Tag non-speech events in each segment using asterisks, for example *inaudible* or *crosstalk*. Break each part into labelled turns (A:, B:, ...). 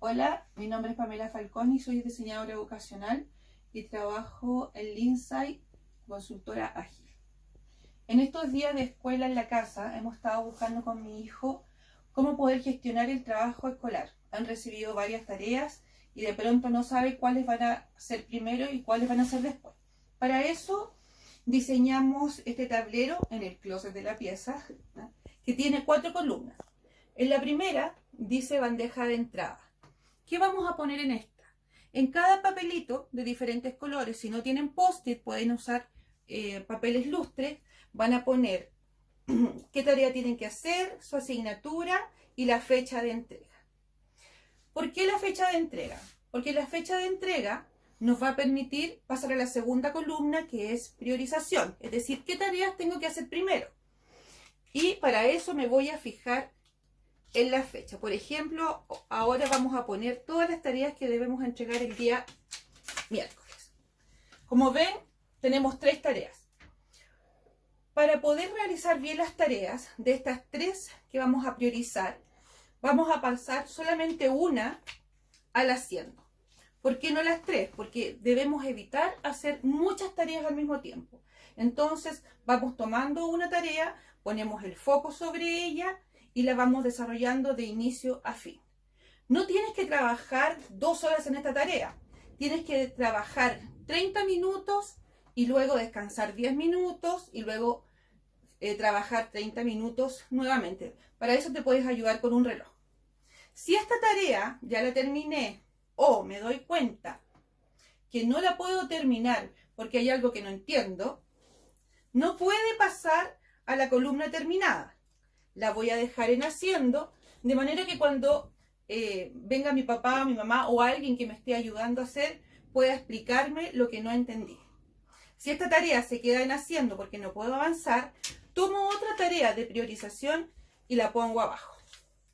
A: Hola, mi nombre es Pamela Falcón y soy diseñadora educacional y trabajo en Lindsay, consultora ágil. En estos días de escuela en la casa hemos estado buscando con mi hijo cómo poder gestionar el trabajo escolar. Han recibido varias tareas y de pronto no sabe cuáles van a ser primero y cuáles van a ser después. Para eso diseñamos este tablero en el closet de la pieza que tiene cuatro columnas. En la primera dice bandeja de entrada. ¿Qué vamos a poner en esta? En cada papelito de diferentes colores, si no tienen post-it, pueden usar eh, papeles lustres, van a poner *clears throat* qué tarea tienen que hacer, su asignatura y la fecha de entrega. ¿Por qué la fecha de entrega? Porque la fecha de entrega nos va a permitir pasar a la segunda columna que es priorización, es decir, qué tareas tengo que hacer primero. Y para eso me voy a fijar en la fecha. Por ejemplo, ahora vamos a poner todas las tareas que debemos entregar el día miércoles. Como ven, tenemos tres tareas. Para poder realizar bien las tareas de estas tres que vamos a priorizar, vamos a pasar solamente una al haciendo. ¿Por qué no las tres? Porque debemos evitar hacer muchas tareas al mismo tiempo. Entonces, vamos tomando una tarea, ponemos el foco sobre ella y la vamos desarrollando de inicio a fin. No tienes que trabajar dos horas en esta tarea. Tienes que trabajar 30 minutos y luego descansar 10 minutos y luego eh, trabajar 30 minutos nuevamente. Para eso te puedes ayudar con un reloj. Si esta tarea ya la terminé o me doy cuenta que no la puedo terminar porque hay algo que no entiendo, no puede pasar a la columna terminada la voy a dejar en haciendo, de manera que cuando eh, venga mi papá, mi mamá o alguien que me esté ayudando a hacer, pueda explicarme lo que no entendí. Si esta tarea se queda en haciendo porque no puedo avanzar, tomo otra tarea de priorización y la pongo abajo.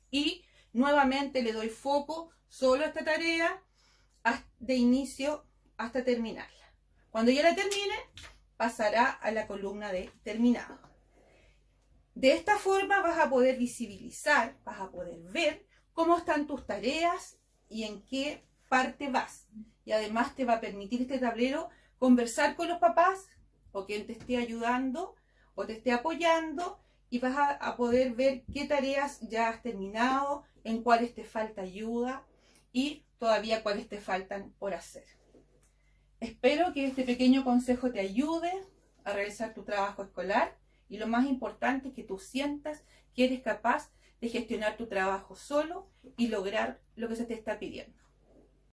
A: Y nuevamente le doy foco solo esta tarea de inicio hasta terminarla. Cuando ya la termine, pasará a la columna de terminado. De esta forma vas a poder visibilizar, vas a poder ver cómo están tus tareas y en qué parte vas. Y además te va a permitir este tablero conversar con los papás o quien te esté ayudando o te esté apoyando y vas a, a, poder ver qué tareas ya has terminado, en cuáles te falta ayuda y todavía cuáles te faltan por hacer. Espero que este pequeño consejo te ayude a realizar tu trabajo escolar y lo más importante es que tú sientas que eres capaz de gestionar tu trabajo solo y lograr lo que se te está pidiendo.